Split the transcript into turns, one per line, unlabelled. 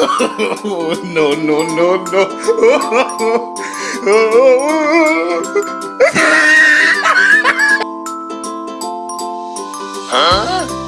no, no, no, no. huh?